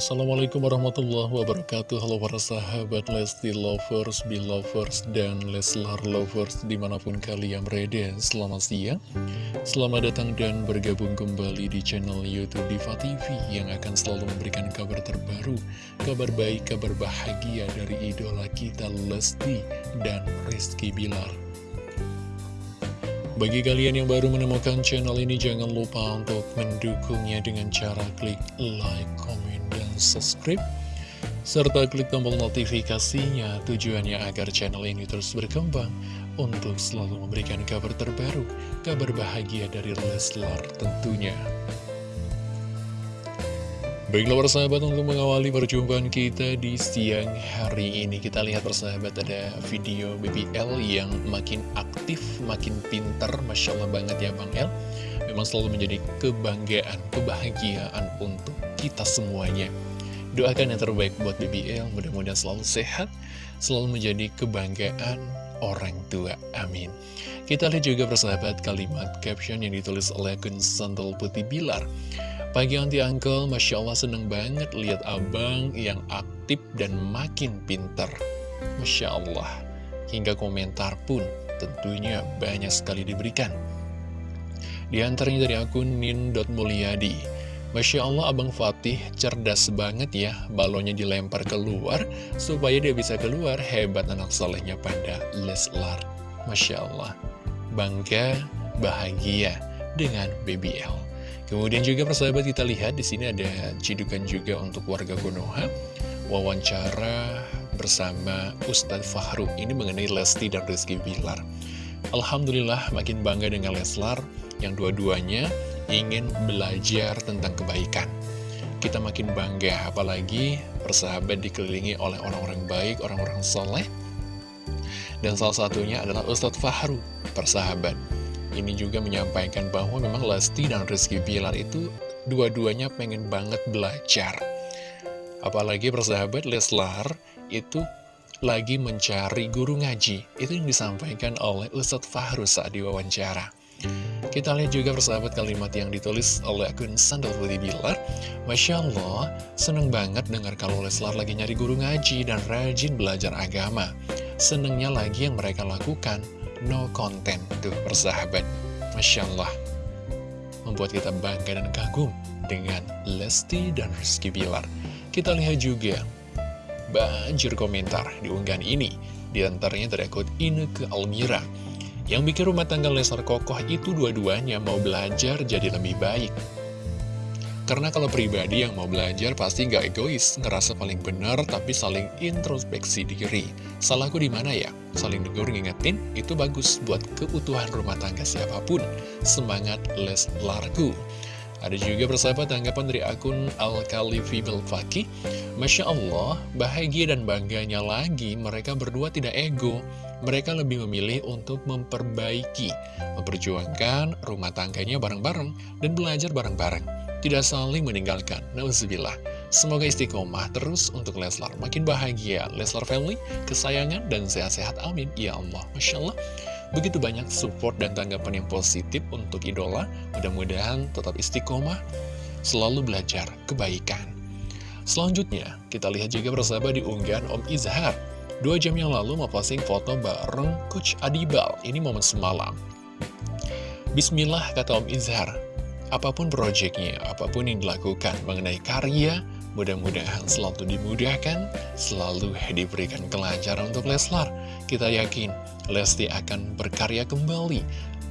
Assalamualaikum warahmatullahi wabarakatuh. Halo para sahabat Lesti Lovers, Belovers, dan Leslar Lovers di mana pun kalian berada. Selamat siang. Selamat datang dan bergabung kembali di channel Youtube Diva TV Yang akan selalu memberikan kabar terbaru Kabar baik, kabar bahagia dari idola kita Lesti dan Rizky Bilar. Bagi kalian yang baru menemukan channel ini, jangan lupa untuk mendukungnya dengan cara klik like, comment, subscribe. Serta klik tombol notifikasinya tujuannya agar channel ini terus berkembang untuk selalu memberikan kabar terbaru, kabar bahagia dari Leslar tentunya. Baiklah persahabat untuk mengawali perjumpaan kita di siang hari ini Kita lihat persahabat ada video BBL yang makin aktif, makin pinter Masya Allah banget ya Bang El Memang selalu menjadi kebanggaan, kebahagiaan untuk kita semuanya Doakan yang terbaik buat BBL, mudah-mudahan selalu sehat Selalu menjadi kebanggaan orang tua, amin Kita lihat juga persahabat kalimat caption yang ditulis oleh akun Sandal Putih Bilar Pagi anti uncle, Masya Allah seneng banget lihat abang yang aktif dan makin pinter. Masya Allah, hingga komentar pun tentunya banyak sekali diberikan. Di antaranya dari akun nin.mulyadi. Masya Allah Abang Fatih cerdas banget ya, balonnya dilempar keluar supaya dia bisa keluar, hebat anak solehnya pada Leslar. Masya Allah, bangga, bahagia dengan BBL. Kemudian juga persahabat kita lihat di sini ada cidukan juga untuk warga Konoha wawancara bersama Ustadz Fahru ini mengenai Lesti dan Rizky Bilar. Alhamdulillah makin bangga dengan Leslar yang dua-duanya ingin belajar tentang kebaikan. Kita makin bangga apalagi persahabat dikelilingi oleh orang-orang baik, orang-orang soleh. Dan salah satunya adalah Ustadz Fahru, persahabat ini juga menyampaikan bahwa memang Lesti dan Rizky Bilar itu dua-duanya pengen banget belajar. Apalagi persahabat Leslar itu lagi mencari guru ngaji. Itu yang disampaikan oleh Ustadz Fahru saat diwawancara. Kita lihat juga persahabat kalimat yang ditulis oleh akun Sandal Putih Bilar. Masya Allah, seneng banget dengar kalau Leslar lagi nyari guru ngaji dan rajin belajar agama. Senengnya lagi yang mereka lakukan. No content tuh persahabat. Masya Allah. Membuat kita bangga dan kagum dengan Lesti dan Rizky Bilar. Kita lihat juga banjir komentar di unggahan ini. Di antaranya akun Ineke Almira yang bikin rumah tangga Lesar kokoh itu dua-duanya mau belajar jadi lebih baik karena kalau pribadi yang mau belajar pasti nggak egois, ngerasa paling benar tapi saling introspeksi diri. Salahku di mana ya? Saling negur ngingetin, itu bagus buat keutuhan rumah tangga siapa pun. Semangat les larku. Ada juga persahabat tanggapan dari akun Alkali Fibel Faki. Masya Allah, bahagia dan bangganya lagi mereka berdua tidak ego. Mereka lebih memilih untuk memperbaiki, memperjuangkan rumah tangganya bareng-bareng, dan belajar bareng-bareng tidak saling meninggalkan. Nauzubillah. Semoga istiqomah terus untuk Leslar. Makin bahagia Leslar family, kesayangan, dan sehat-sehat. Amin. Ya Allah. Masya Allah. Begitu banyak support dan tanggapan yang positif untuk idola. Mudah-mudahan tetap istiqomah, selalu belajar kebaikan. Selanjutnya, kita lihat juga bersama di unggahan Om Izhar. Dua jam yang lalu mau posting foto bareng Coach Adibal. Ini momen semalam. Bismillah, kata Om Izhar. Apa pun proyeknya, apa pun yang dilakukan mengenai karya, mudah-mudahan selalu dimudahkan, selalu diberikan kelancaran untuk Leslar. Kita yakin Lesti akan berkarya kembali,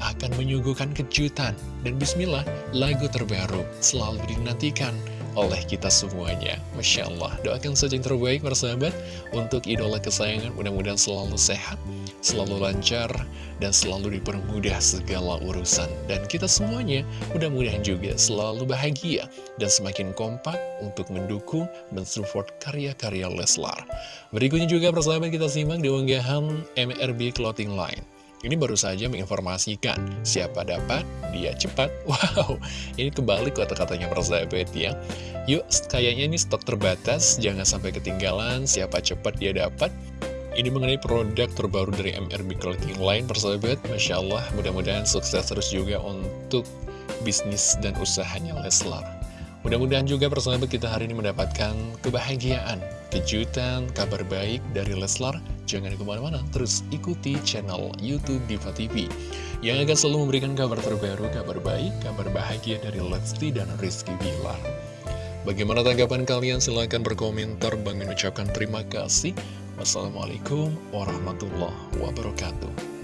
akan menyuguhkan kejutan, dan bismillah, lagu terbaru selalu dinantikan oleh kita semuanya. Masya Allah, doakan saja yang terbaik persahabat untuk idola kesayangan, mudah-mudahan selalu sehat, selalu lancar, dan selalu dipermudah segala urusan. Dan kita semuanya mudah-mudahan juga selalu bahagia dan semakin kompak untuk mendukung, mensupport karya-karya Leslar. Berikutnya juga persahabat kita simak di unggahan MRB Clothing Line. Ini baru saja menginformasikan siapa dapat, dia cepat. Wow, ini kembali kata-katanya persahabat ya. Yuk, kayaknya ini stok terbatas, jangan sampai ketinggalan, siapa cepat dia dapat. Ini mengenai produk terbaru dari MRB Clothing Line, persahabat. Masya Allah, mudah-mudahan sukses terus juga untuk bisnis dan usahanya Leslar. Mudah-mudahan juga persahabat kita hari ini mendapatkan kebahagiaan, kejutan, kabar baik dari Leslar. Jangan ke mana-mana, terus ikuti channel Youtube Diva TV yang akan selalu memberikan kabar terbaru, kabar baik, kabar bahagia dari Lesti dan Rizky Bilar. Bagaimana tanggapan kalian? Silahkan berkomentar. Bang mengucapkan terima kasih. Wassalamualaikum warahmatullahi wabarakatuh.